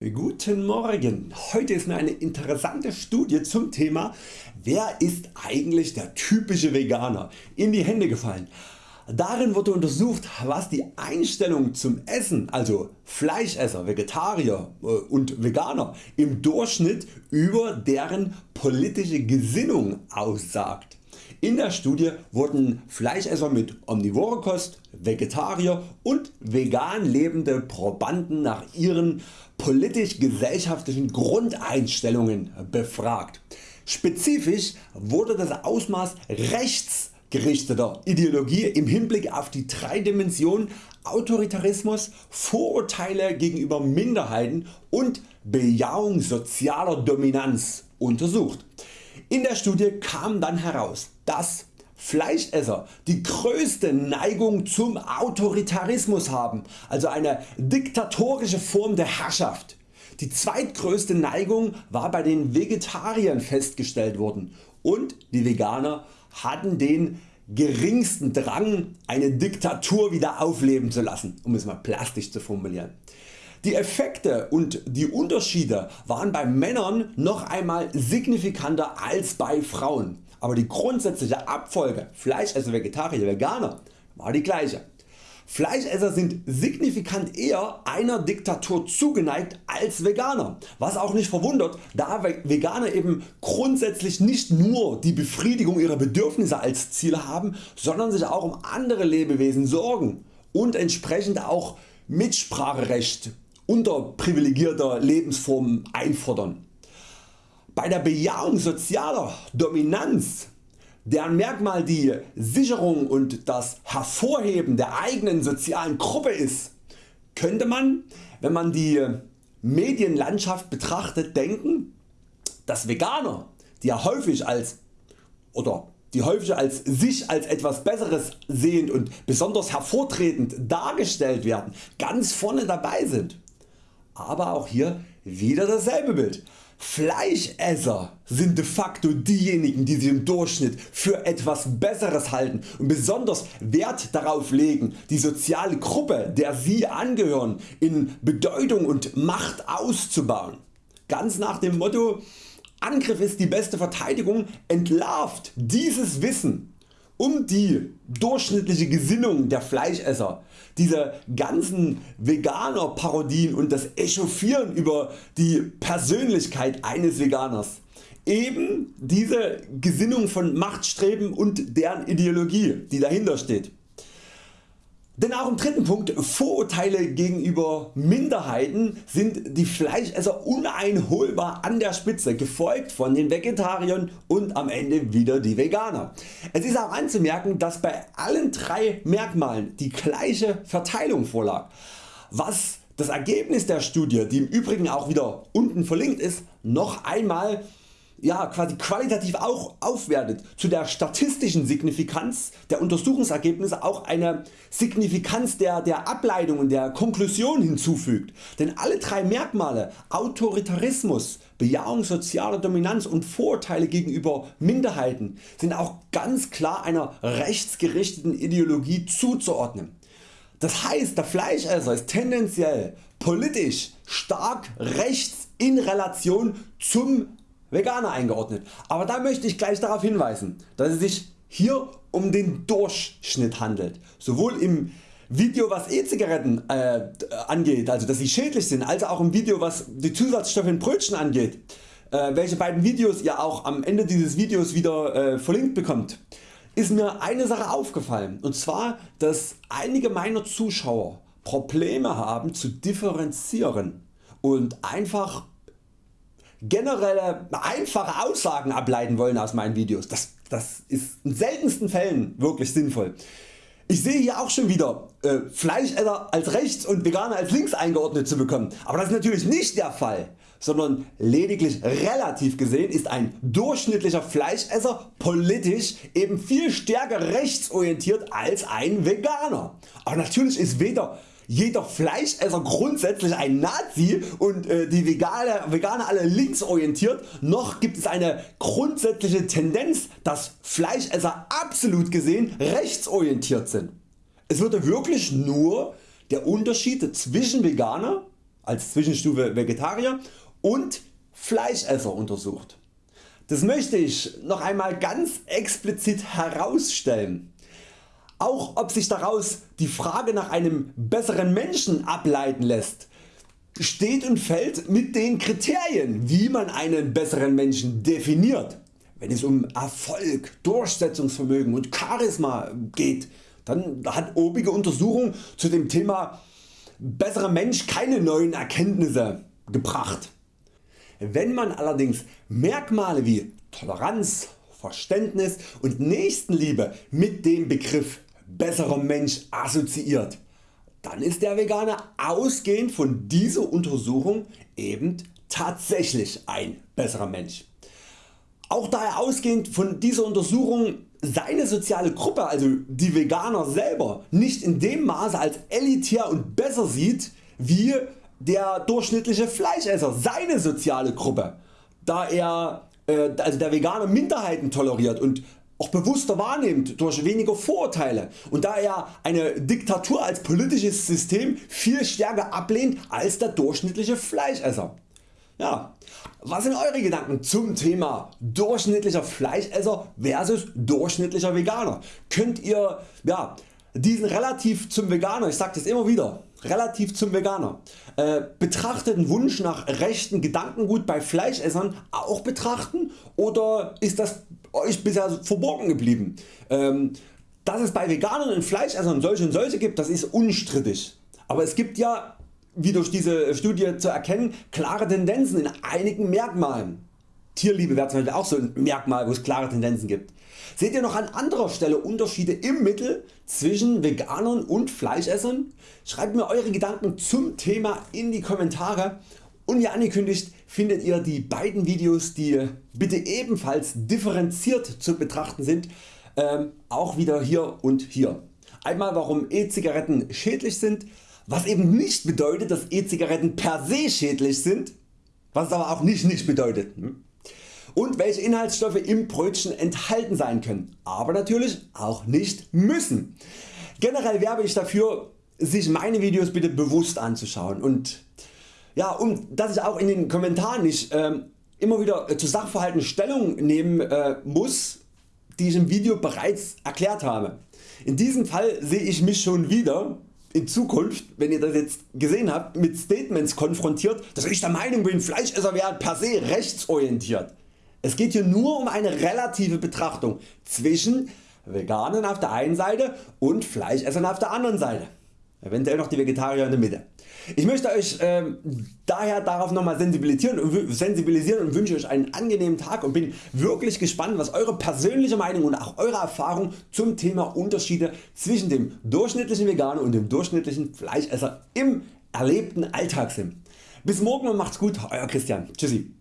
Guten Morgen, heute ist mir eine interessante Studie zum Thema Wer ist eigentlich der typische Veganer in die Hände gefallen. Darin wurde untersucht was die Einstellung zum Essen also Fleischesser, Vegetarier äh, und Veganer im Durchschnitt über deren politische Gesinnung aussagt. In der Studie wurden Fleischesser mit Omnivorekost, Vegetarier und vegan lebende Probanden nach ihren politisch-gesellschaftlichen Grundeinstellungen befragt. Spezifisch wurde das Ausmaß rechtsgerichteter Ideologie im Hinblick auf die drei Dimensionen Autoritarismus, Vorurteile gegenüber Minderheiten und Bejahung sozialer Dominanz untersucht. In der Studie kam dann heraus, dass Fleischesser die größte Neigung zum Autoritarismus haben, also eine diktatorische Form der Herrschaft. Die zweitgrößte Neigung war bei den Vegetariern festgestellt worden und die Veganer hatten den geringsten Drang eine Diktatur wieder aufleben zu lassen, um es mal plastisch zu formulieren. Die Effekte und die Unterschiede waren bei Männern noch einmal signifikanter als bei Frauen, aber die grundsätzliche Abfolge Fleischesser, Vegetarier, Veganer war die gleiche. Fleischesser sind signifikant eher einer Diktatur zugeneigt als Veganer, was auch nicht verwundert, da Veganer eben grundsätzlich nicht nur die Befriedigung ihrer Bedürfnisse als Ziel haben, sondern sich auch um andere Lebewesen sorgen und entsprechend auch Mitspracherecht unterprivilegierter Lebensformen einfordern. Bei der Bejahung sozialer Dominanz deren Merkmal die Sicherung und das Hervorheben der eigenen sozialen Gruppe ist, könnte man, wenn man die Medienlandschaft betrachtet, denken, dass Veganer, die ja häufig als oder die häufig als sich als etwas besseres sehend und besonders hervortretend dargestellt werden, ganz vorne dabei sind aber auch hier wieder dasselbe Bild. Fleischesser sind de facto diejenigen die sich im Durchschnitt für etwas besseres halten und besonders Wert darauf legen die soziale Gruppe der sie angehören in Bedeutung und Macht auszubauen. Ganz nach dem Motto Angriff ist die beste Verteidigung entlarvt dieses Wissen um die durchschnittliche Gesinnung der Fleischesser, diese ganzen Veganer Parodien und das Echauffieren über die Persönlichkeit eines Veganers, eben diese Gesinnung von Machtstreben und deren Ideologie die dahinter steht. Denn auch im dritten Punkt Vorurteile gegenüber Minderheiten sind die Fleischesser uneinholbar an der Spitze, gefolgt von den Vegetariern und am Ende wieder die Veganer. Es ist auch anzumerken dass bei allen drei Merkmalen die gleiche Verteilung vorlag, was das Ergebnis der Studie, die im Übrigen auch wieder unten verlinkt ist, noch einmal ja, quasi qualitativ auch aufwertet, zu der statistischen Signifikanz der Untersuchungsergebnisse auch eine Signifikanz der, der Ableitung und der Konklusion hinzufügt. Denn alle drei Merkmale Autoritarismus, Bejahung sozialer Dominanz und Vorurteile gegenüber Minderheiten sind auch ganz klar einer rechtsgerichteten Ideologie zuzuordnen. Das heißt der Fleischesser ist tendenziell politisch stark rechts in Relation zum Veganer eingeordnet, aber da möchte ich gleich darauf hinweisen, dass es sich hier um den Durchschnitt handelt, sowohl im Video was E-Zigaretten äh, angeht, also dass sie schädlich sind, als auch im Video was die Zusatzstoffe in Brötchen angeht, äh, welche beiden Videos ihr auch am Ende dieses Videos wieder äh, verlinkt bekommt, ist mir eine Sache aufgefallen. Und zwar dass einige meiner Zuschauer Probleme haben zu differenzieren und einfach generelle einfache Aussagen ableiten wollen aus meinen Videos. Das, das ist in seltensten Fällen wirklich sinnvoll. Ich sehe hier auch schon wieder äh, Fleischesser als rechts und Veganer als links eingeordnet zu bekommen, aber das ist natürlich nicht der Fall, sondern lediglich relativ gesehen ist ein durchschnittlicher Fleischesser politisch eben viel stärker rechtsorientiert als ein Veganer. Aber natürlich ist weder jeder Fleischesser grundsätzlich ein Nazi und äh, die Veganer, Veganer alle linksorientiert, noch gibt es eine grundsätzliche Tendenz dass Fleischesser absolut gesehen rechtsorientiert sind. Es würde wirklich nur der Unterschied zwischen Veganer als Zwischenstufe Vegetarier und Fleischesser untersucht. Das möchte ich noch einmal ganz explizit herausstellen. Auch ob sich daraus die Frage nach einem besseren Menschen ableiten lässt, steht und fällt mit den Kriterien wie man einen besseren Menschen definiert. Wenn es um Erfolg, Durchsetzungsvermögen und Charisma geht, dann hat obige Untersuchung zu dem Thema besserer Mensch keine neuen Erkenntnisse gebracht. Wenn man allerdings Merkmale wie Toleranz, Verständnis und Nächstenliebe mit dem Begriff besserer Mensch assoziiert, dann ist der Veganer ausgehend von dieser Untersuchung eben tatsächlich ein besserer Mensch. Auch da er ausgehend von dieser Untersuchung seine soziale Gruppe, also die Veganer selber, nicht in dem Maße als elitär und besser sieht wie der durchschnittliche Fleischesser seine soziale Gruppe, da er äh, also der Veganer Minderheiten toleriert und auch bewusster wahrnimmt durch weniger Vorurteile und da er eine Diktatur als politisches System viel stärker ablehnt als der durchschnittliche Fleischesser. Ja, was sind Eure Gedanken zum Thema durchschnittlicher Fleischesser versus durchschnittlicher Veganer? Könnt ihr ja, diesen relativ zum Veganer, ich sage das immer wieder, relativ zum Veganer, äh, betrachteten Wunsch nach rechten Gedankengut bei Fleischessern auch betrachten oder ist das Euch bisher verborgen geblieben? Ähm, dass es bei Veganern und Fleischessern solche und solche gibt, das ist unstrittig. Aber es gibt ja wie durch diese Studie zu erkennen, klare Tendenzen in einigen Merkmalen. Tierliebe wäre zum Beispiel auch so ein Merkmal wo es klare Tendenzen gibt. Seht ihr noch an anderer Stelle Unterschiede im Mittel zwischen Veganern und Fleischessern? Schreibt mir Eure Gedanken zum Thema in die Kommentare und wie angekündigt findet ihr die beiden Videos die bitte ebenfalls differenziert zu betrachten sind ähm, auch wieder hier und hier. Einmal warum E-Zigaretten schädlich sind was eben nicht bedeutet dass E-Zigaretten per se schädlich sind, was aber auch nicht nicht bedeutet. Hm? Und welche Inhaltsstoffe im Brötchen enthalten sein können, aber natürlich auch nicht müssen. Generell werbe ich dafür sich meine Videos bitte bewusst anzuschauen und ja, um dass ich auch in den Kommentaren nicht äh, immer wieder zu Sachverhalten Stellung nehmen äh, muss, die ich im Video bereits erklärt habe. In diesem Fall sehe ich mich schon wieder in Zukunft, wenn ihr das jetzt gesehen habt, mit Statements konfrontiert, dass ich der Meinung bin Fleischesser wären per se rechtsorientiert. Es geht hier nur um eine relative Betrachtung zwischen Veganern auf der einen Seite und Fleischessern auf der anderen Seite. Eventuell noch die Vegetarier in der Mitte. Ich möchte Euch äh, daher darauf nochmal sensibilisieren und, sensibilisieren und wünsche Euch einen angenehmen Tag und bin wirklich gespannt was Eure persönliche Meinung und auch Eure Erfahrung zum Thema Unterschiede zwischen dem durchschnittlichen Veganer und dem durchschnittlichen Fleischesser im erlebten Alltag sind. Bis morgen und macht's gut, Euer Christian. Tschüssi.